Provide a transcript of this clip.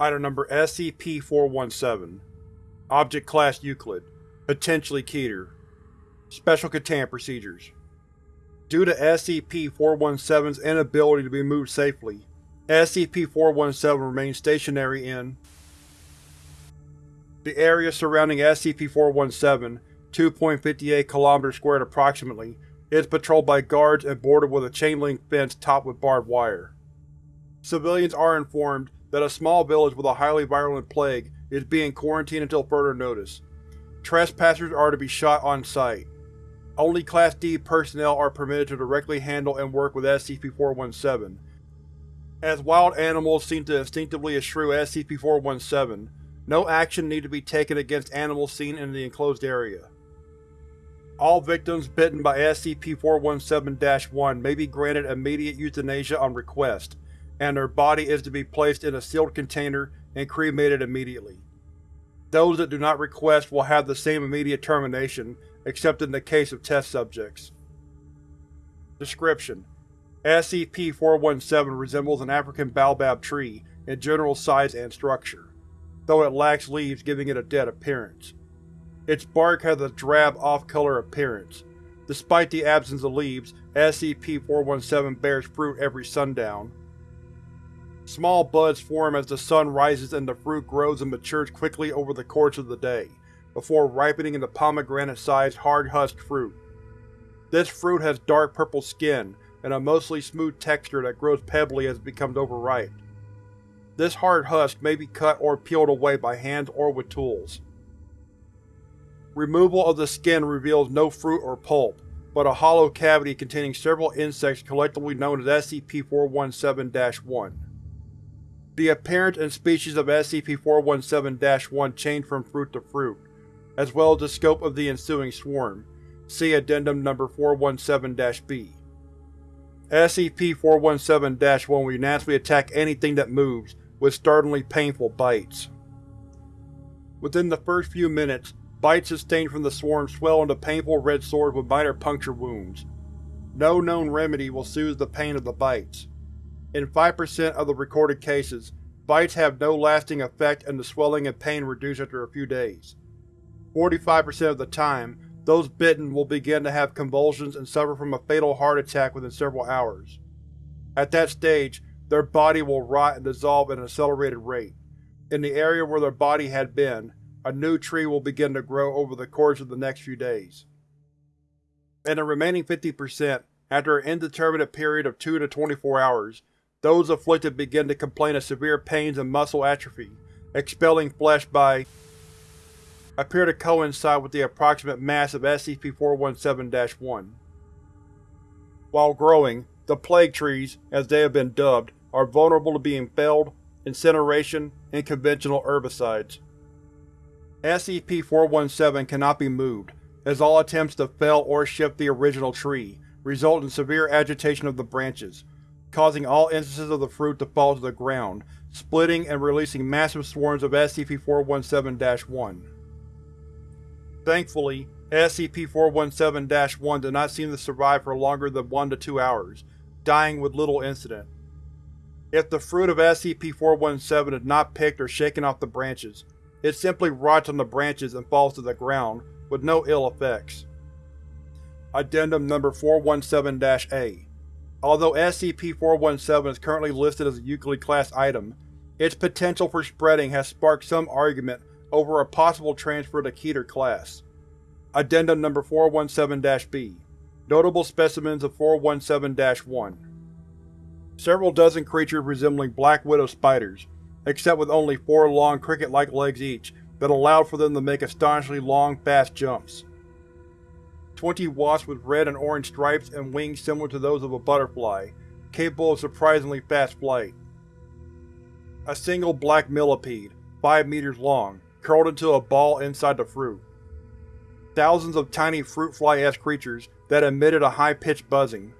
Item Number SCP-417 Object Class Euclid. Potentially Keter. Special Containment Procedures. Due to SCP-417's inability to be moved safely, SCP-417 remains stationary in the area surrounding SCP-417, 2.58 km2 approximately, is patrolled by guards and bordered with a chain-link fence topped with barbed wire. Civilians are informed that a small village with a highly virulent plague is being quarantined until further notice. Trespassers are to be shot on sight. Only Class D personnel are permitted to directly handle and work with SCP-417. As wild animals seem to instinctively eschew SCP-417, no action need to be taken against animals seen in the enclosed area. All victims bitten by SCP-417-1 may be granted immediate euthanasia on request, and their body is to be placed in a sealed container and cremated immediately. Those that do not request will have the same immediate termination, except in the case of test subjects. Description: SCP-417 resembles an African baobab tree in general size and structure, though it lacks leaves giving it a dead appearance. Its bark has a drab off-color appearance. Despite the absence of leaves, SCP-417 bears fruit every sundown. Small buds form as the sun rises and the fruit grows and matures quickly over the course of the day, before ripening into pomegranate-sized hard-husked fruit. This fruit has dark purple skin and a mostly smooth texture that grows pebbly as it becomes overripe. This hard husk may be cut or peeled away by hands or with tools. Removal of the skin reveals no fruit or pulp, but a hollow cavity containing several insects collectively known as SCP-417-1. The appearance and species of SCP-417-1 change from fruit to fruit, as well as the scope of the ensuing swarm. See Addendum Number 417-B. SCP-417-1 will unanimously attack anything that moves, with startlingly painful bites. Within the first few minutes, bites sustained from the swarm swell into painful red sores with minor puncture wounds. No known remedy will soothe the pain of the bites. In 5% of the recorded cases, bites have no lasting effect and the swelling and pain reduce after a few days. 45% of the time, those bitten will begin to have convulsions and suffer from a fatal heart attack within several hours. At that stage, their body will rot and dissolve at an accelerated rate. In the area where their body had been, a new tree will begin to grow over the course of the next few days. In the remaining 50%, after an indeterminate period of 2 to 24 hours, those afflicted begin to complain of severe pains and muscle atrophy, expelling flesh by appear to coincide with the approximate mass of SCP-417-1. While growing, the Plague Trees, as they have been dubbed, are vulnerable to being felled, incineration, and conventional herbicides. SCP-417 cannot be moved, as all attempts to fell or shift the original tree result in severe agitation of the branches, causing all instances of the fruit to fall to the ground, splitting and releasing massive swarms of SCP-417-1. Thankfully, SCP-417-1 did not seem to survive for longer than 1 to 2 hours, dying with little incident. If the fruit of SCP-417 is not picked or shaken off the branches, it simply rots on the branches and falls to the ground, with no ill effects. Addendum Number 417-A Although SCP-417 is currently listed as a Euclid class item, its potential for spreading has sparked some argument over a possible transfer to Keter class. Addendum Number 417-B Notable specimens of 417-1 Several dozen creatures resembling black widow spiders, except with only four long cricket-like legs each that allowed for them to make astonishingly long, fast jumps. Twenty wasps with red and orange stripes and wings similar to those of a butterfly, capable of surprisingly fast flight. A single black millipede, 5 meters long, curled into a ball inside the fruit. Thousands of tiny fruit fly-esque creatures that emitted a high-pitched buzzing.